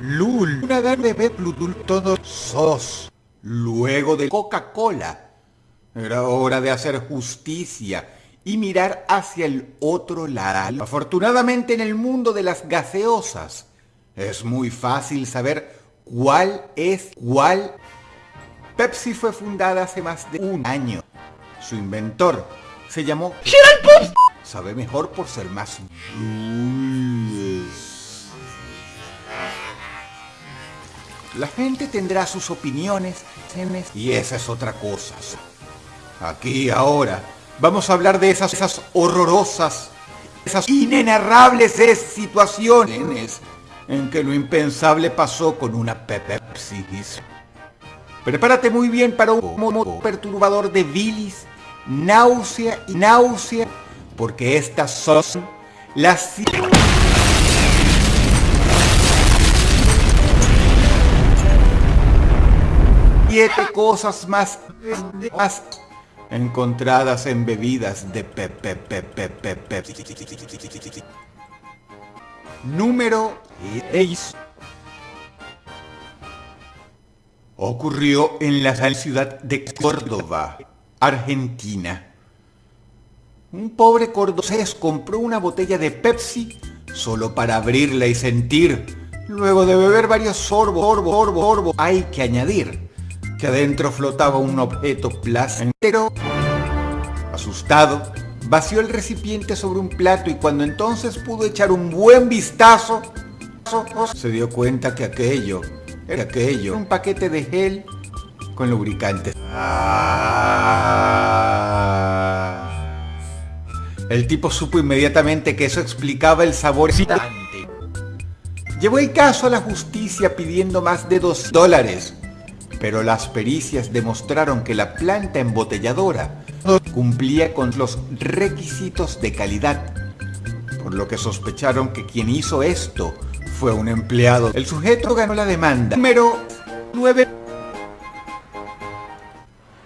Lul, una verde Bludul, todos sos. Luego de Coca-Cola. Era hora de hacer justicia y mirar hacia el otro lado. Afortunadamente en el mundo de las gaseosas es muy fácil saber cuál es cuál. Pepsi fue fundada hace más de un año. Su inventor se llamó Gerald Sabe mejor por ser más La gente tendrá sus opiniones y esa es otra cosa. Aquí ahora vamos a hablar de esas, esas horrorosas, esas inenarrables situaciones en que lo impensable pasó con una Pepsi. Prepárate muy bien para un perturbador de bilis, náusea y náusea, porque estas son las siete cosas más, más encontradas en bebidas de Pepe. Número 6. Ocurrió en la ciudad de Córdoba, Argentina. Un pobre cordobés compró una botella de Pepsi solo para abrirla y sentir. Luego de beber varios sorbos, sorbos, sorbos, sorbos, hay que añadir que adentro flotaba un objeto placentero. Asustado, vació el recipiente sobre un plato y cuando entonces pudo echar un buen vistazo, se dio cuenta que aquello era aquello, un paquete de gel con lubricante. Ah. El tipo supo inmediatamente que eso explicaba el sabor excitante. Llevó el caso a la justicia pidiendo más de dos dólares pero las pericias demostraron que la planta embotelladora cumplía con los requisitos de calidad, por lo que sospecharon que quien hizo esto fue un empleado. El sujeto ganó la demanda. Número 9.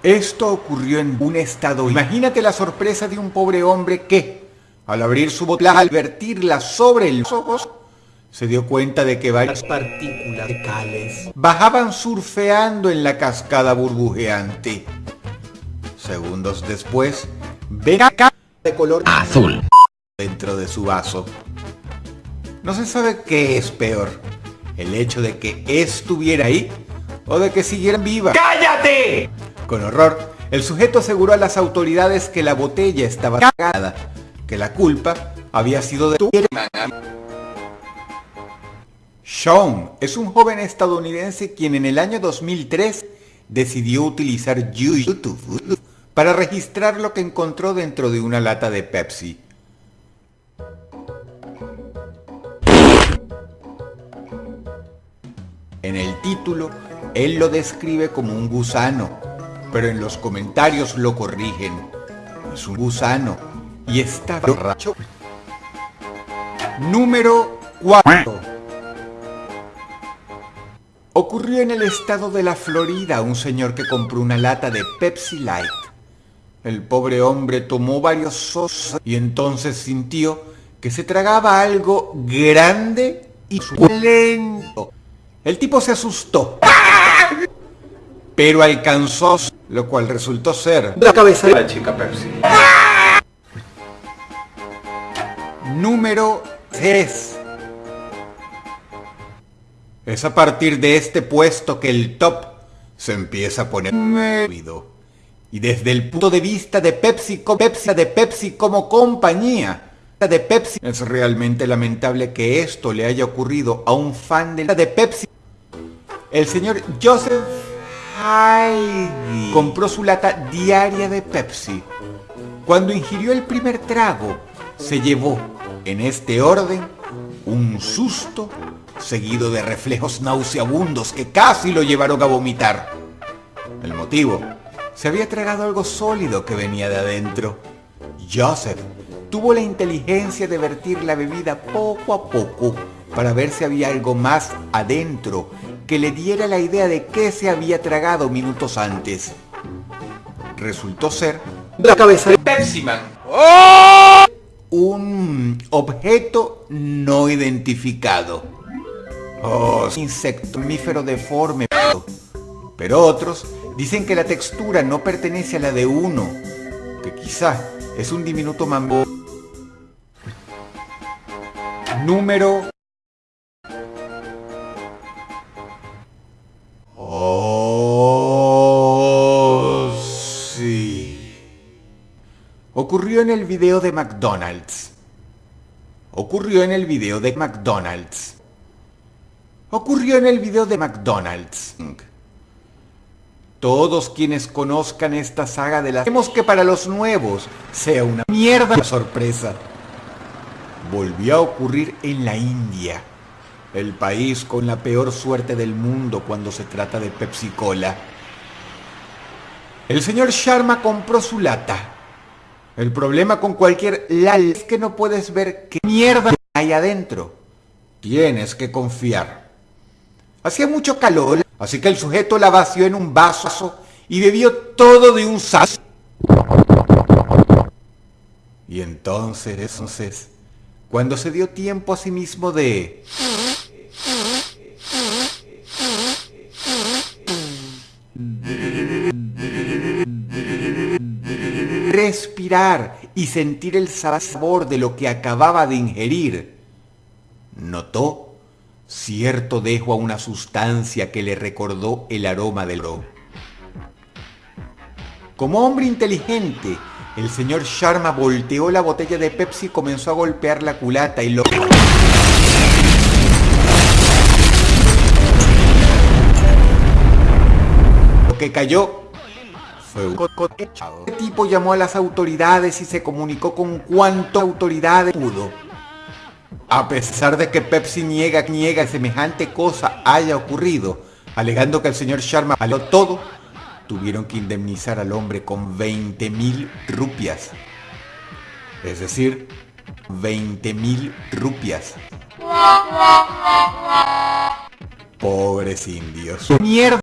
Esto ocurrió en un estado. Imagínate la sorpresa de un pobre hombre que, al abrir su botella, al vertirla sobre el ojos, se dio cuenta de que varias partículas de cales bajaban surfeando en la cascada burbujeante. Segundos después, acá de color azul dentro de su vaso. No se sabe qué es peor, el hecho de que estuviera ahí o de que siguiera viva. ¡Cállate! Con horror, el sujeto aseguró a las autoridades que la botella estaba cagada, que la culpa había sido de tu Sean es un joven estadounidense quien en el año 2003 decidió utilizar YouTube para registrar lo que encontró dentro de una lata de Pepsi. En el título, él lo describe como un gusano, pero en los comentarios lo corrigen. Es un gusano y está borracho. Número 4. Ocurrió en el estado de la Florida un señor que compró una lata de Pepsi Light. El pobre hombre tomó varios sosos y entonces sintió que se tragaba algo grande y lento. El tipo se asustó, pero alcanzó, lo cual resultó ser la cabeza de la chica Pepsi. Número 3. Es a partir de este puesto que el top se empieza a poner. Y desde el punto de vista de Pepsi, Pepsi, de Pepsi como compañía, de Pepsi, es realmente lamentable que esto le haya ocurrido a un fan de, de Pepsi. El señor Joseph Heidi compró su lata diaria de Pepsi. Cuando ingirió el primer trago, se llevó, en este orden, un susto seguido de reflejos nauseabundos que casi lo llevaron a vomitar. El motivo, se había tragado algo sólido que venía de adentro. Joseph tuvo la inteligencia de vertir la bebida poco a poco para ver si había algo más adentro que le diera la idea de qué se había tragado minutos antes. Resultó ser la cabeza de Pepsi Man. Un objeto no identificado. Oh, insecto mamífero deforme. Pero otros dicen que la textura no pertenece a la de uno, que quizá es un diminuto mambo. Número Oh, sí. Ocurrió en el video de McDonald's. Ocurrió en el video de McDonald's. Ocurrió en el video de McDonald's. Todos quienes conozcan esta saga de las... Queremos que para los nuevos sea una mierda sorpresa. Volvió a ocurrir en la India, el país con la peor suerte del mundo cuando se trata de Pepsi Cola. El señor Sharma compró su lata. El problema con cualquier lal es que no puedes ver qué mierda hay adentro. Tienes que confiar. Hacía mucho calor, así que el sujeto la vació en un vaso y bebió todo de un sazo. Y entonces, entonces, cuando se dio tiempo a sí mismo de... respirar y sentir el sabor de lo que acababa de ingerir, notó cierto dejo a una sustancia que le recordó el aroma del oro. Como hombre inteligente, el señor Sharma volteó la botella de Pepsi y comenzó a golpear la culata y lo... Que cayó fue un El tipo llamó a las autoridades y se comunicó con cuánto autoridades pudo. A pesar de que Pepsi niega, niega semejante cosa haya ocurrido, alegando que el señor Sharma paló todo, tuvieron que indemnizar al hombre con 20 mil rupias. Es decir, 20 mil rupias. Pobres indios. Mierda.